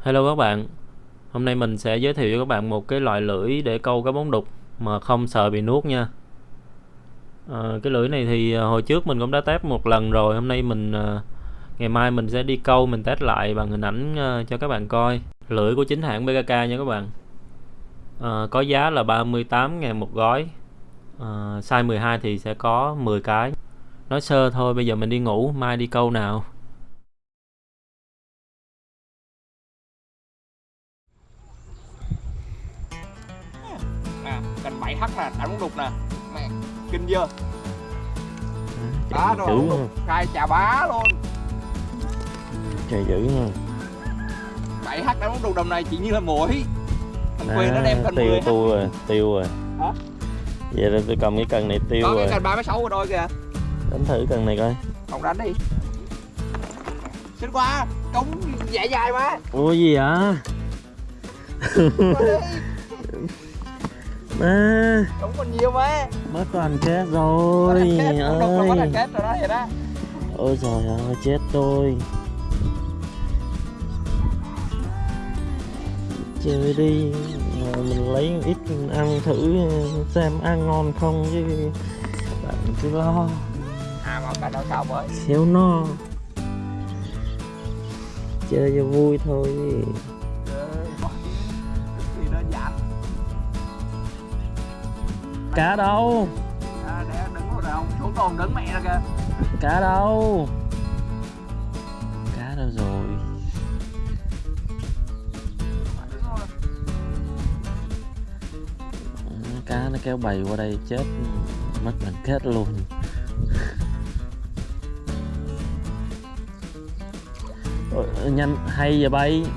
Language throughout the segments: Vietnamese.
Hello các bạn, hôm nay mình sẽ giới thiệu cho các bạn một cái loại lưỡi để câu cá bóng đục mà không sợ bị nuốt nha. À, cái lưỡi này thì à, hồi trước mình cũng đã test một lần rồi, hôm nay mình à, ngày mai mình sẽ đi câu mình test lại bằng hình ảnh à, cho các bạn coi. Lưỡi của chính hãng BKK nha các bạn. À, có giá là 38 ngàn một gói. À, size 12 thì sẽ có 10 cái. Nói sơ thôi, bây giờ mình đi ngủ, mai đi câu nào. Cành 7 h nè đánh bóng đục nè. Mẹ. Kinh chưa bá rồi khai chà bá luôn. Trời dữ ha. 7 h đánh bóng đục đầm này chỉ như là mũi thằng quyền nó đem cành À, tiêu 10 tu rồi, tiêu rồi. Hả? Vậy là tôi cầm cái cần này tiêu có rồi. cái cành 36 rồi đôi kìa. Đánh thử cần này coi. không đánh đi. Xin qua cống dài dài mà. Ủa gì vậy? À, cống còn nhiều mà. Mất đoàn kết rồi. thằng kết bóng đục là có ơi. thằng kết rồi đó vậy đó. Ôi trời ơi, chết tôi. Chơi đi, rồi mình lấy ít ăn thử xem ăn ngon không chứ bạn cứ lo. À mà cành đâu sao mới xéo no. Chơi cho vui thôi cá đâu? À, để đứng rồi không xuống tồn đứng mẹ ra kìa. Cá đâu? Cá đâu rồi? Ừ, cá nó kéo bầy qua đây chết mất đoàn kết luôn. Nhanh hay giờ bay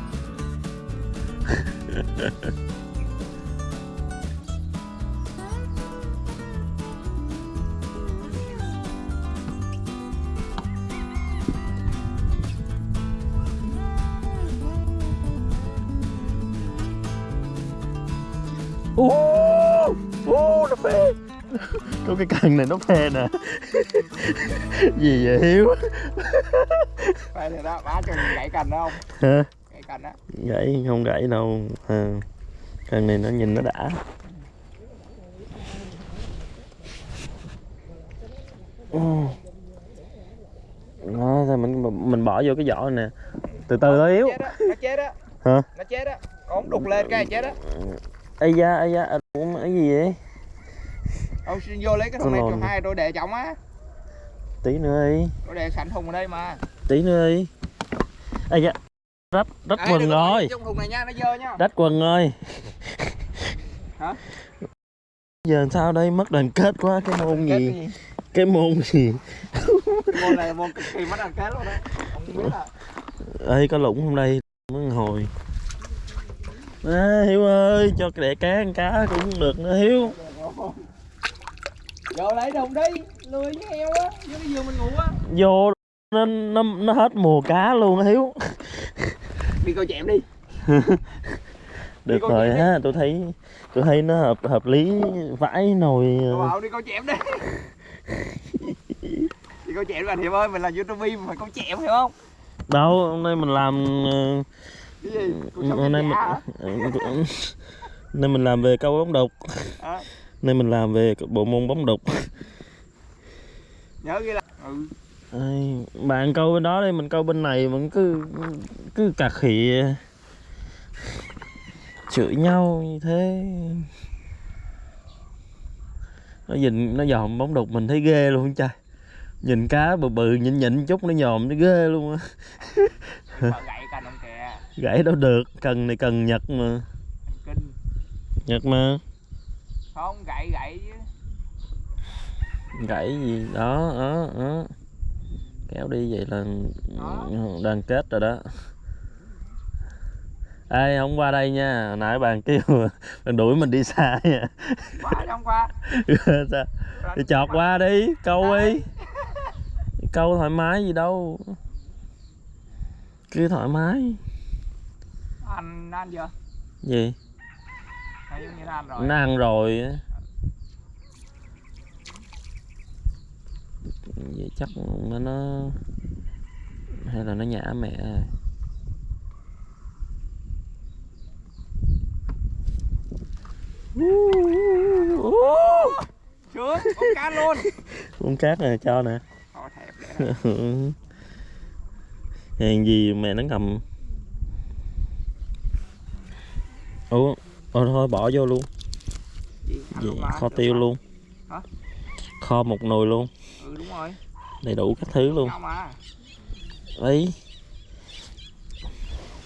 Có cái cần này nó phê nè Gì vậy Hiếu Đây thì đó, bá cho mình gãy cành đó không? Hả? Gãy cành đó. Gãy không gãy đâu à, Cần này nó nhìn nó đã Ồ. Đó, mình mình bỏ vô cái vỏ này nè Từ từ thôi á, nó chết á, Hả? nó chết á. Ống đục lên cái chết á. Ây da, ây da, à, ủa, cái gì vậy? Ông xin vô lấy cái thùng này lồn. hai tôi để trọng á. Tí nữa đi, Tôi để sẵn thùng ở đây mà. tí nữa đi Ây da, rách, rách quần rồi Trong thùng này nha, nó dơ nha. Rách quần rồi Hả? Giờ sao đây mất đoàn kết quá cái môn gì cái gì? Cái môn gì Môn này là môn cực kỳ mất đoàn kết luôn đấy. Ông không biết à. Ê có lũng không đây Mới hồi à, Hiếu ơi cho đẻ cá ăn cá cũng được nữa Hiếu Vô lấy đồng đi, lười với heo á, vô cái giường mình ngủ á. Vô nó, nó, nó hết mùa cá luôn á Hiếu Đi coi chẹm đi. Được rồi ha tôi thấy tôi thấy nó hợp hợp lý vãi nồi Tôi ờ, đi coi chẹm đi. đi coi chẹm bạn Hiệp ơi, mình là youtuber mình phải coi chẹm hiểu không? đâu hôm nay mình làm ờ, Cái gì? Hôm nay mình ờ, nên mình làm về câu bóng đục Hả? Nên mình làm về bộ môn bóng đục nhớ ghi là ừ. Ai, bạn câu bên đó đi mình câu bên này vẫn cứ cứ cà khịa. Chửi nhau như thế. Nó nhìn nó dòm bóng đục mình thấy ghê luôn trời nhìn cá bự bự nhịn nhịn chút nó nhòm nó ghê luôn á. Gãy đâu được cần này cần nhật mà. Nhật mà. Không gậy gậy chứ. Gãy gì? Đó đó đó. Kéo đi vậy là đoàn kết rồi đó. Ê không qua đây nha. Hồi nãy bạn kêu bạn đuổi mình đi xa nha. Qua trong qua. Sao? thì chọt qua đi câu đi. Câu thoải mái gì đâu. Cứ thoải mái. Anh anh chưa? Gì? Nó ăn rồi. Nó ăn rồi vậy chắc nó nó hay là nó nhả mẹ à? rồi Sướng, con cá luôn. Con cá này cho nè. Hàng gì mẹ nó ngầm Ủa, ờ, thôi bỏ vô luôn. Gì, Vậy, dạ, kho tiêu luôn. Hả? Kho một nồi luôn ừ đúng rồi đầy đủ các thứ luôn đấy.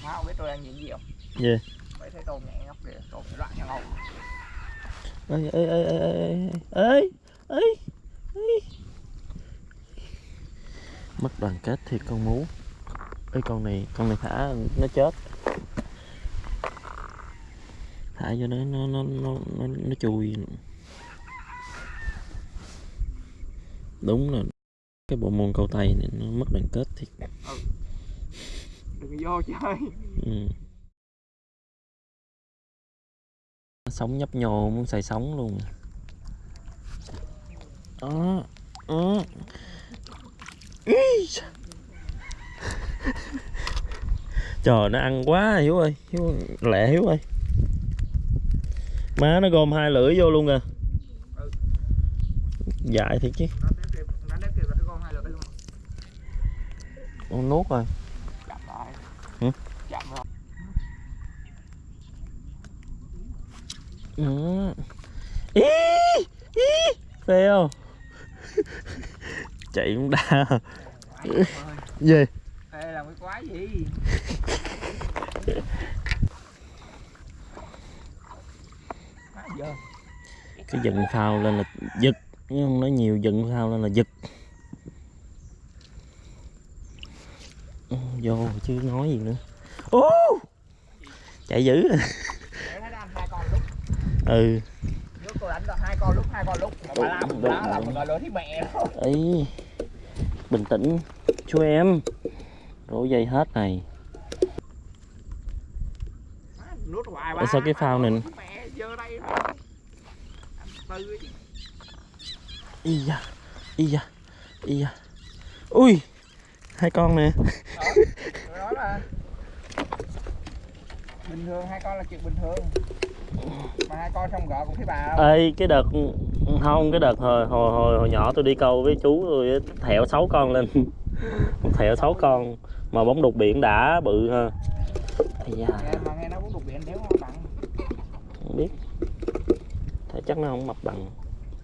Má biết tôi đang nhìn gì không? Gì? Yeah. Mấy thấy tôm nhẹ ngóc kìa, tôm loạn nhau ngầu Ê, ê, ê, ê, ê, ê, ê, ê Mất đoàn kết thì con mú Ê con này, con này thả nó chết Thả cho nó, nó, nó, nó, nó, nó chui đúng là cái bộ môn câu tay này nó mất đoàn kết thiệt. Đừng vô chơi. Ừ. sống nhấp nhô muốn xài sống luôn. Đó. Đó. Trời nó ăn quá hiếu ơi. Hiếu lẹ hiếu ơi. Má nó gom hai lưỡi vô luôn à. Ừ. dại thiệt chứ Nó đếm kịp, nó đếm kịp là cái con hai lưỡi luôn con nuốt rồi Chậm lại Hử? Chậm rồi Ừ. Ý, ý, phê không? Chạy cũng ơi Gì? Ê làm cái quái gì Cái giận phao lên là giật Nhưng không nói nhiều giận phao lên là giật vô chứ nói gì nữa. Ô! Chạy dữ. Ừ. Hai con lúc hai con lúc. Mà làm đúng, đúng, làm rồi lối thì mẹ. Ấy bình tĩnh. Chú em. Rổ dây hết này. Tại sao cái phao này Ý da. Ý da. Ý da. Ui. Hai con nè. Đó, mà Bình thường hai con là chuyện bình thường. Mà hai con xong gỡ cũng thấy bà đâu. Ê cái đợt không cái đợt hồi hồi hồi, hồi nhỏ tôi đi câu với chú tôi á, thẹo sáu con lên. Thẹo sáu con mà bóng đục biển đã bự ha. Nghe, mà nghe nó cũng đục biển nếu nó bằng. Không biết. Thế chắc nó không mập bằng.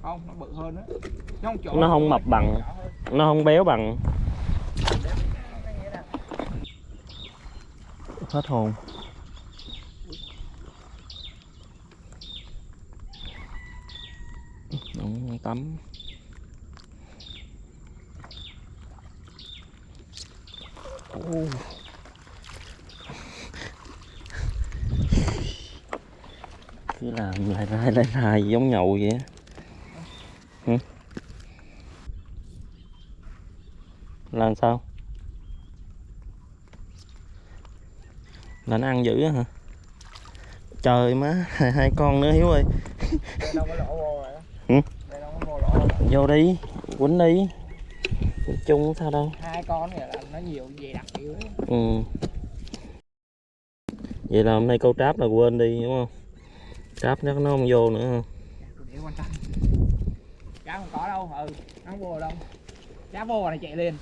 Không, nó bự hơn đó Nó không, chỗ Nó không mập bằng. nó không béo bằng Cái nghĩa là hết hồn. Đúng tắm. Oh. cứ làm lại lại lại lại giống nhậu vậy á. Làm sao? Là nó ăn dữ hả? Trời má hai, con nữa hiếu ơi. Vô đi quýnh đi. Quýnh chung không sao đâu. Hai con này là nó nhiều dày đặc đấy ừ vậy là hôm nay câu tráp là quên đi đúng không? Tráp nó không vô nữa quan trọng. Cá không có đâu, ừ Nó không vô đâu. Cá vô này chạy lên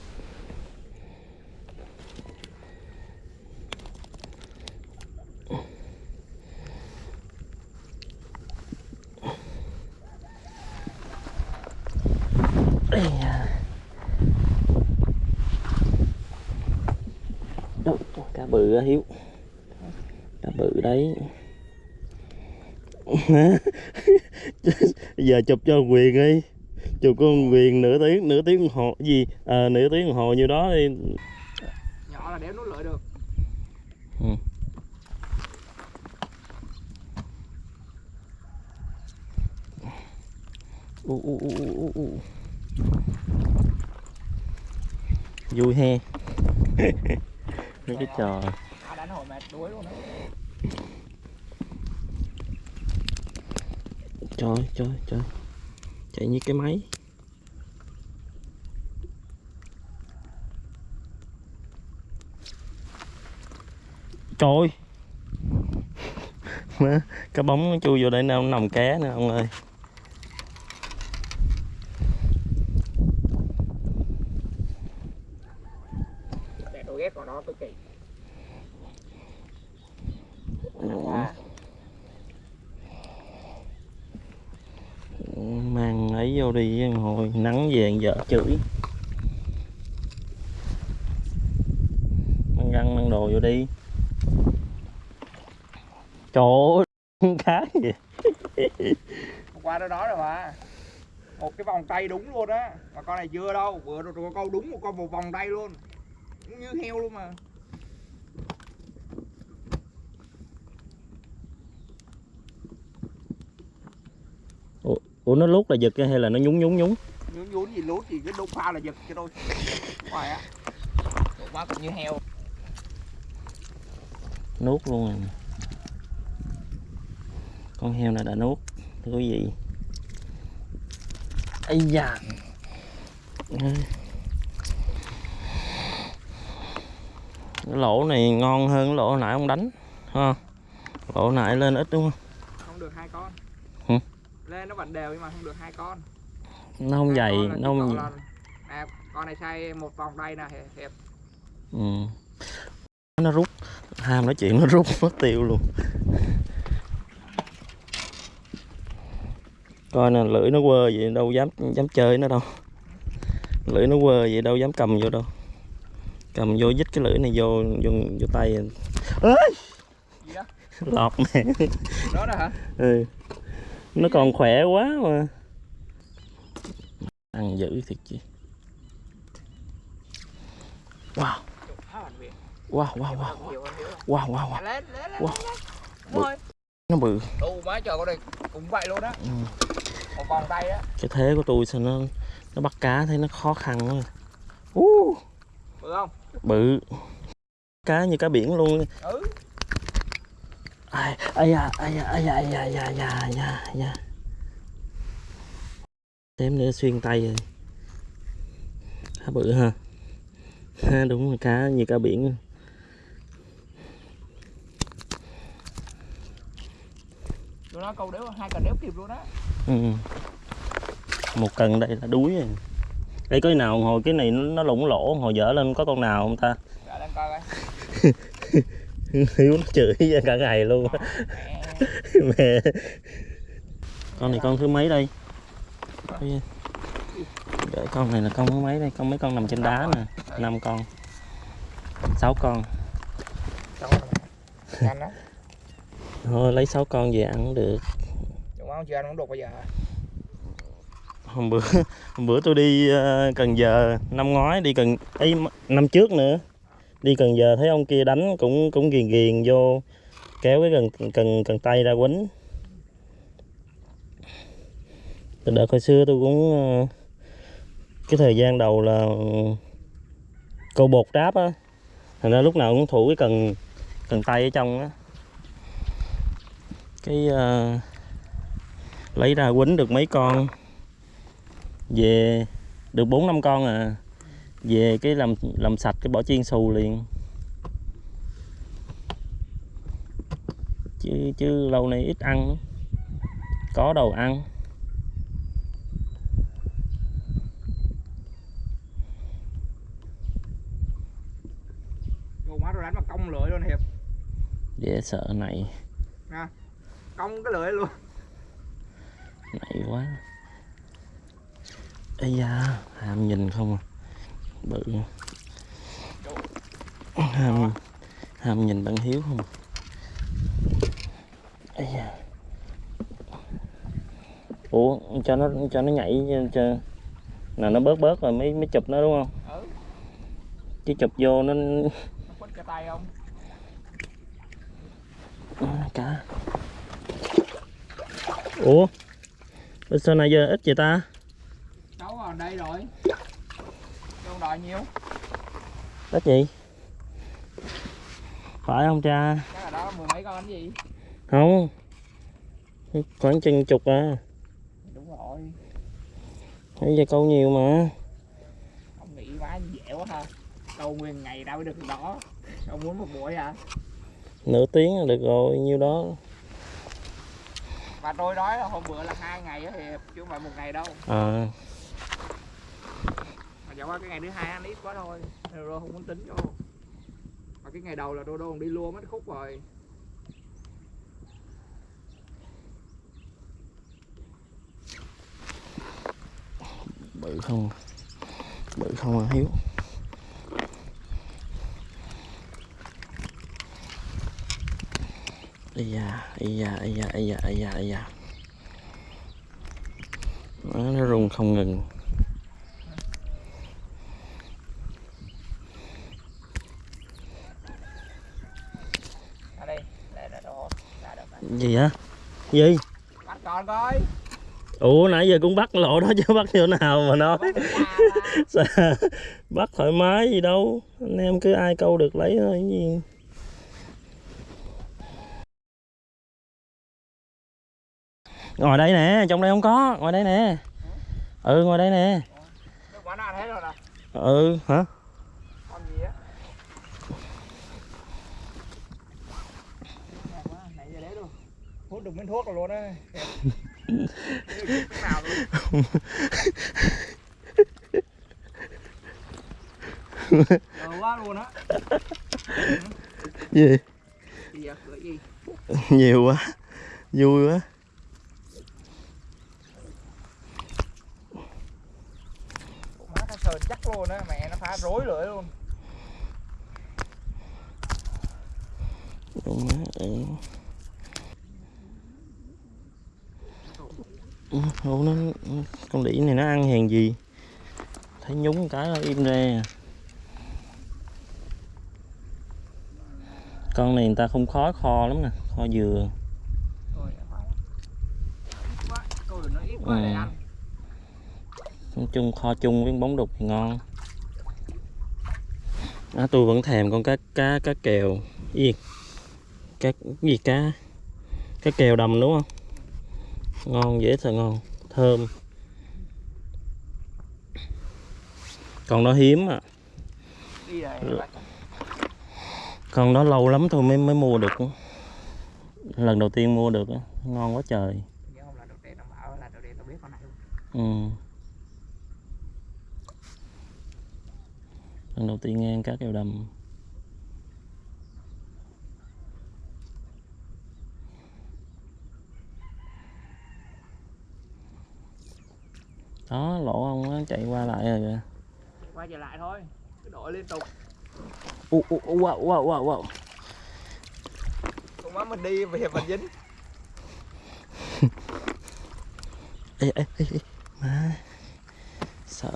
Đâu, cá bự á hiếu. Cá bự đấy. Giờ chụp cho quyền đi. Chụp con quyền nửa tiếng nửa tiếng hồ gì? À, nửa tiếng hồ như đó đi. Nhỏ là đéo nuốt lợi được. Ừ. u u u u u u vui he. Mấy cái trò. Trời trời trời. Chạy như cái máy. Trời Má, cái bóng nó chui vô đây nó nằm cá nè ông ơi tôi ghét con đó cực kỳ. Mang ấy vô đi hồi nắng về vợ chửi. Mang găng mang đồ vô đi. Trời ơi cá gì qua đó đó rồi mà. Một cái vòng tay đúng luôn á. Mà con này chưa đâu vừa rồi câu đúng một con một vòng tay luôn như heo luôn mà. Ủa nó lút là giật hay là nó nhúng nhúng nhúng nhún nhún gì lút gì cái đục pha là giật cho tôi. Ngoài á. Đồ quá cũng như heo. Nuốt luôn rồi nè. con heo này đã nuốt thưa quý vị ây da cái lỗ này ngon hơn lỗ nãy ông đánh ha. Lỗ nãy lên ít đúng không? Không được hai con. Hử? lên nó vẫn đều nhưng mà không được hai con. Nó không Hai dày nó không là- à, con này xay một vòng tay nè hiệp ừ. nó rút. Ham nói chuyện nó rút mất tiêu luôn. Coi nè lưỡi nó quơ vậy đâu dám dám chơi nó đâu. Lưỡi nó quơ vậy đâu dám cầm vô đâu cầm vô dít cái lưỡi này vô vô, vô tay. Ơi gì đó lọt nè. Đó nè hả? Ừ. nó còn khỏe quá mà. Ăn dữ thiệt chi wow. Wow wow wow. Wow wow wow. Wow. Bự. Nó bự. Đủ má trời con này cũng vậy luôn á Ừ. vòng tay á cái thế của tôi sao nó nó bắt cá thấy nó khó khăn quá. Uh, Bự không? Bự. Cá như cá biển luôn. Ừ. Ai da, ai da, ai da, ai da, ai da, ai da, ai da Tém nữa xuyên tay rồi. Cá bự ha ha Đúng là cá như cá biển. Tụi nó câu đéo, hai cần đéo kịp luôn đó Ừ. Một cần đây là đuối rồi đây có nào hồi cái này nó, nó lủng lỗ hồi dở lên có con nào không ta? Coi hiếu nó chửi ra cả ngày luôn. Mẹ. mẹ. Con này con thứ mấy đây? Để con này là con thứ mấy đây? Con mấy con nằm trên đá nè. năm con. Sáu con. Thôi lấy sáu con về ăn cũng được. Đúng không? Chưa ăn không được bây giờ hôm bữa hôm bữa tôi đi ờ, Cần Giờ năm ngoái đi Cần ấy năm trước nữa. Đi Cần Giờ thấy ông kia đánh cũng cũng ghiền ghiền vô kéo cái cần cần cần tay ra quấn. Từ đợt hồi xưa tôi cũng ờ, cái thời gian đầu là ừ, câu bột đáp á. Thành ra lúc nào cũng thủ cái cần cần tay ở trong á. Cái uh, lấy ra quýnh được mấy con về được bốn năm con à. Về cái làm làm sạch cái bỏ chiên xù liền. Chứ chứ lâu nay ít ăn. Có đầu ăn. Má tôi đánh mà cong lưỡi luôn hiệp. Dễ sợ này. Cong cái lưỡi luôn. Này quá ây da ham nhìn không à. Bự. Ham ham nhìn bạn hiếu không à. ây da. Ủa cho nó cho nó nhảy cho nào nó bớt bớt rồi mới mới chụp nó đúng không? Ừ. Chứ chụp vô nó nó cái tay không? À, cá. Ủa Bên sao này giờ ít vậy ta đây rồi. Đâu đòi nhiều. Ít gì phải không cha? Chắc là đó mười mấy con cái gì? Không. Khoảng chừng chục à. Đúng rồi. Bây giờ câu nhiều mà. Ông nghĩ quá dễ quá ha. Câu nguyên ngày đâu được đó. Ông muốn một buổi hả? Nửa tiếng là được rồi nhiêu đó. Mà tôi nói là hôm bữa là hai ngày á hiệp chứ không phải một ngày đâu. Ờ chẳng qua cái ngày thứ hai ăn ít quá thôi. Rồi không muốn tính. Vô. Mà cái ngày đầu là đô đô còn đi luôn mất khúc rồi. Bự không? Bự không à hiếu? Ây da ây da ây da ây da ây da ây da. Nó, nó rung không ngừng đây. Đồ gì hả? Gì? Bắt còn coi. Ủa nãy giờ cũng bắt lộ đó chứ bắt chỗ nào mà nói. Bắt thoải mái gì đâu. Anh em cứ ai câu được lấy thôi gì. Ngồi đây nè trong đây không có. Ngồi đây nè. Ừ ngồi đây nè. Ừ hả con gì á Nhạt quá, nãy giờ đấy luôn hút được miếng thuốc rồi luôn á. Cái nào luôn quá luôn á. Gì? Gì vậy? Nhiều quá. Vui quá. Má nó sờn chắc luôn á, mẹ nó phá rối lưỡi luôn. Đúng đó, ừ. Ừ, Ủa nó con đĩ này nó ăn hàng gì? Thấy nhúng cái nó im ra. Con này người ta không khó kho lắm nè kho dừa. Ừ. nói chung kho chung với bóng đục thì ngon. À, tôi vẫn thèm con cá cá cá kèo. Gì? Cá gì cá? Cá kèo đầm đúng không ngon, dễ sợ ngon. Thơm. Còn đó hiếm à còn con đó lâu lắm thôi mới mới mua được. Lần đầu tiên mua được ngon quá trời. Ừ. lần đầu tiên nghe cá kèo đầm. Đó lỗ ông nó chạy qua lại rồi kìa. Quay trở lại thôi Cứ đổi liên tục. U u u wow wow wow wow. Không má mình đi về mình dính. Ê ê ê ê má sợ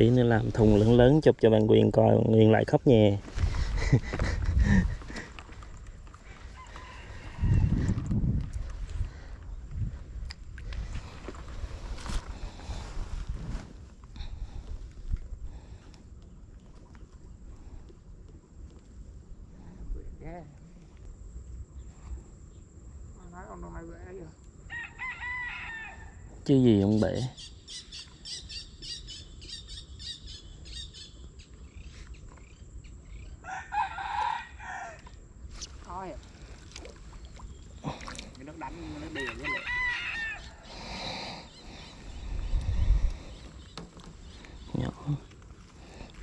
tí nữa làm thùng lớn lớn chụp cho bạn Quyền coi Quyền lại khóc nhè. Chứ gì ông bể Thôi à. Cái nước đánh nó đi với lại nhỏ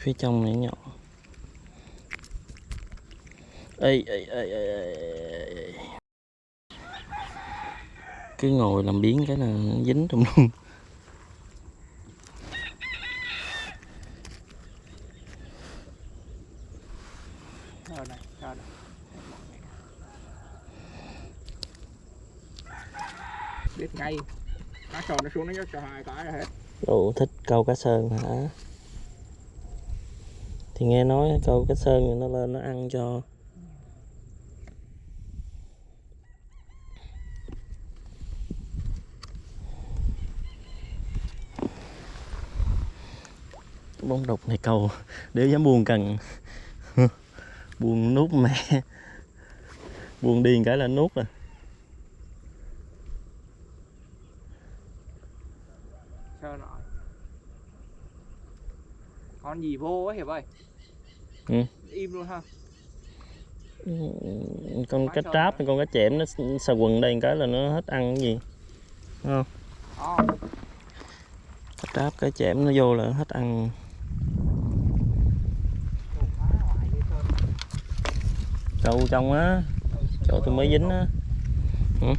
phía trong này nhỏ ê ê ê ê ê, cứ ngồi làm biến cái là nó dính trong luôn. Biết ngay. Nó sồn nó xuống nó cho hai cái hết. Ủa thích câu cá sơn hả thì nghe nói câu cái sơn thì nó lên, nó ăn cho bóng đục này câu để dám buồn cần. Buồn nút mẹ. Buồn điền cái là nút rồi. Con gì vô ấy hiệp ơi? Ừ. im luôn ha. Con Quá cá tráp con cá chẽm nó xà quần đây cái là nó hết ăn cái gì. Đúng không? Ồ, cá tráp cá chẽm nó vô là hết ăn. Trâu trong á. Chỗ tôi mới dính á. Á.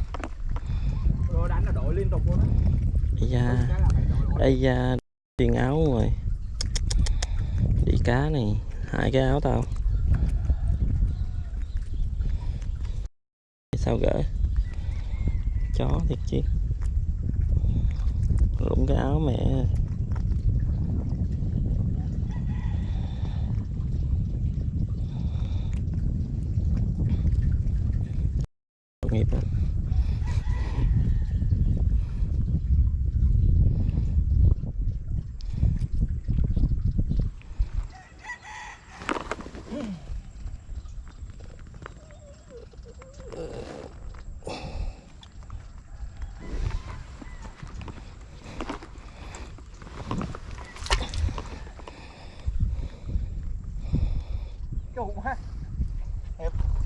Ây da. Ây da. Xuyên áo rồi. Đi cá này hai cái áo tao. Sao gỡ chó thiệt chứ rụng cái áo mẹ. Tội nghiệp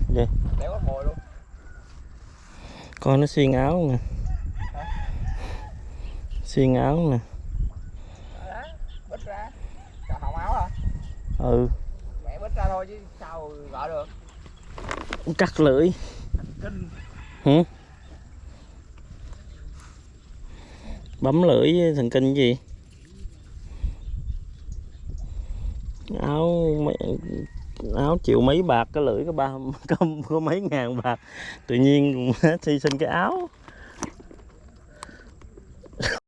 Gì? Đéo có mồi luôn. Con nó xuyên áo nè. Xuyên áo nè Đó, bứt ra Cả hỏng áo hả? ừ Mẹ bứt ra thôi chứ sao gỡ được cắt lưỡi. Hả bấm lưỡi thần kinh gì? Áo áo chịu mấy bạc cái lưỡi có ba có, có mấy ngàn bạc. Tự nhiên thi sinh cái áo.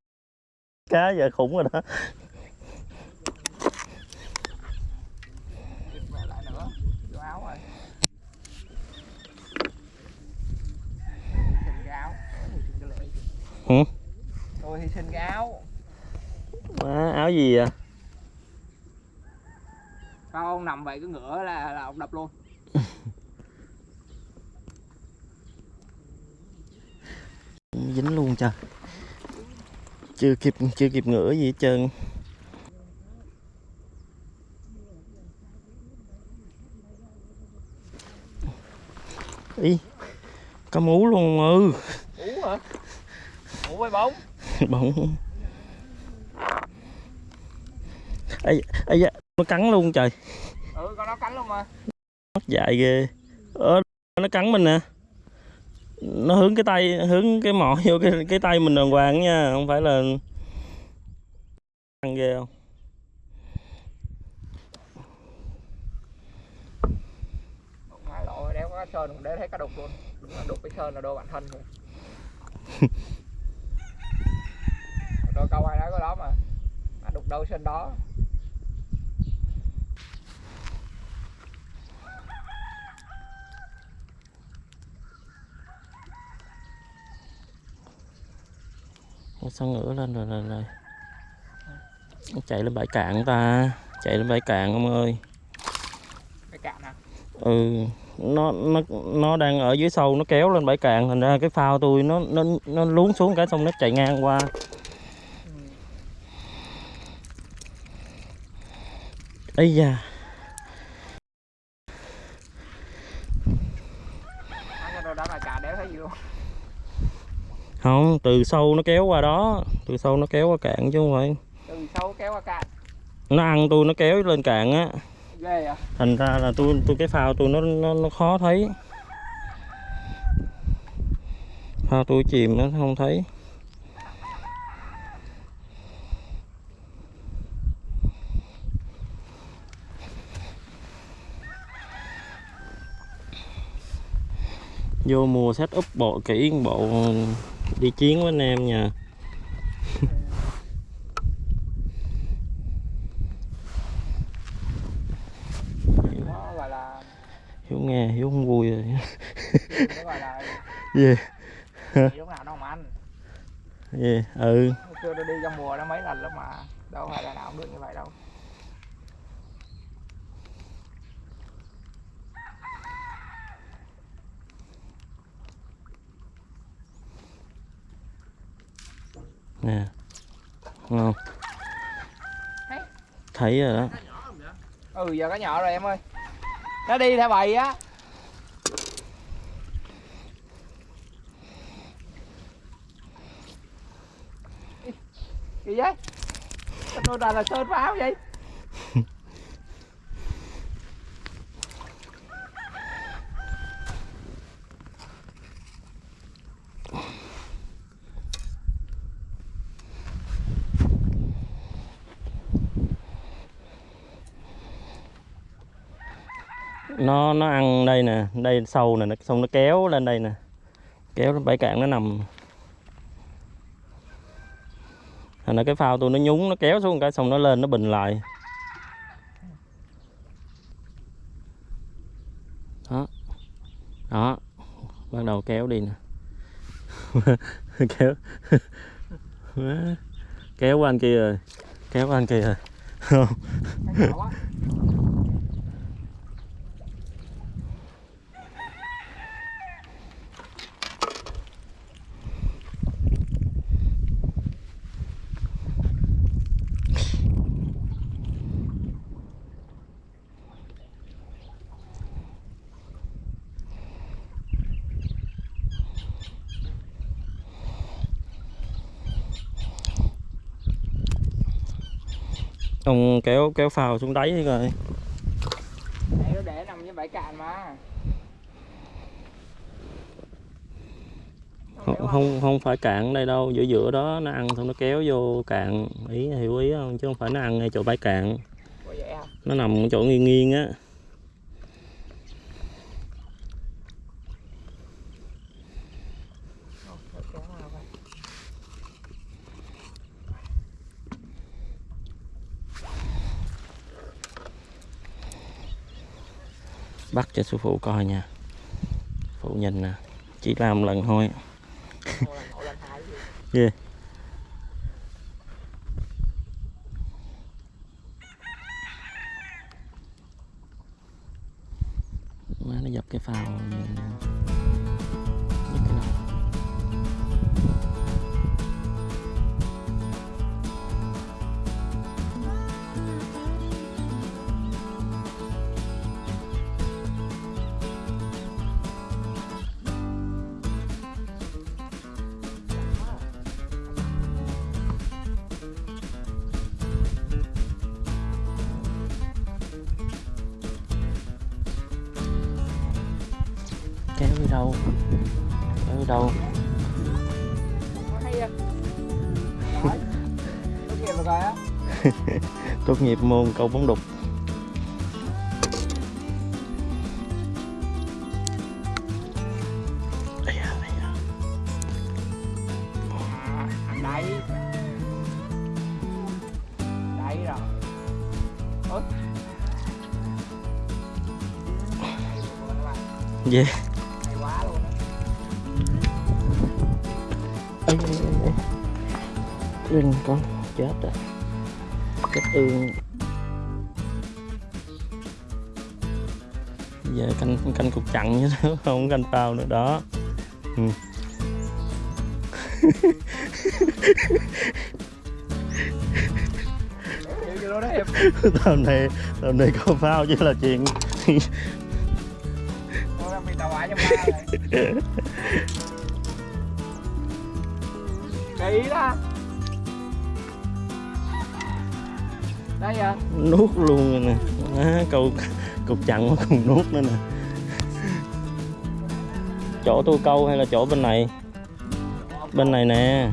Cá giờ khủng rồi đó Kịp mẹ lại nữa Vô áo rồi Hy sinh cái áo Hy sinh cái hử Tôi hy sinh cái áo. Má, áo gì à Sao ông nằm vậy? Cứ ngửa là là ông đập luôn. Dính luôn trời. Chưa kịp chưa kịp ngửa gì hết trơn. Ý có mú luôn ừ Ú hả? Ú với bóng. Bóng. Ấy ấy da, nó cắn luôn trời. Ừ con nó cắn luôn mà. Mất dại ghê. Ờ nó cắn mình nè. Nó hướng cái tay hướng cái mỏ vô cái cái tay mình đàng hoàng nha không phải là ăn ghê không? Đéo có cá sơn để thấy cá đục luôn. Đục cái sơn là đôi bản thân rồi Đôi câu ai nói có đó mà. Mà đục đâu sơn đó. Sao ngửa lên rồi rồi rồi. Nó chạy lên bãi cạn ta. Chạy lên bãi cạn ông ơi. Cái cạn à ừ nó nó nó đang ở dưới sâu nó kéo lên bãi cạn. Thành ra cái phao tôi nó nó nó lún xuống cái xong nó chạy ngang qua ừ. ấy da Má cho đôi đó là cả đéo thấy gì luôn không từ sâu nó kéo qua đó. Từ sâu nó kéo qua cạn chứ không phải. Từ sâu kéo qua cạn. Nó ăn tôi nó kéo lên cạn á. Ghê à thành ra là tôi tôi cái phao tôi nó nó, nó khó thấy. Phao tôi chìm nó không thấy vô mùa set up bộ kỹ bộ đi chiến với anh em nha. Hiếu nghe, hiếu không vui rồi. Gì? Gọi yeah. Lúc nào nó không ăn yeah. ừ. Chưa tôi đi trong mùa nó mấy lần lắm mà. Đâu phải là nào cũng được như vậy đâu. Không Thấy. thấy rồi đó ừ giờ có nhỏ rồi em ơi nó đi theo bầy á gì vậy tôi là là sơn pháo vậy nó ăn đây nè, đây sâu nè, nó xong nó kéo lên đây nè. Kéo bãi cạn nó nằm. Thành ra cái phao tôi nó nhúng, nó kéo xuống cái xong nó lên, nó bình lại. Đó. Đó. Bắt đầu kéo đi nè. Kéo. Kéo qua anh kia rồi. Kéo qua anh kia rồi. kéo kéo phao xuống đáy rồi Để nó để nằm với bãi cạn mà. Không không không phải cạn đây đâu giữa giữa đó nó ăn xong nó kéo vô cạn. Ý hiểu ý không? Chứ không phải nó ăn ngay chỗ bãi cạn. À? nó nằm chỗ nghiêng nghiêng á Ồ, để kéo vào coi. Bắt cho sư phụ coi nha. Phụ nhìn nè chỉ làm lần thôi. Ồ, đâu? Đi đâu? À. Tốt nghiệp môn câu bóng đục Rinh con chết rồi chết ương giờ canh canh cục chặn chứ, không canh phao nữa, đó ừ. Tầm này tầm này có phao chứ là chuyện Nó đó. Đây à. nuốt luôn rồi nè. À, câu cục chặn nó còn nuốt nữa nè. Chỗ tôi câu hay là chỗ bên này? Bên này nè.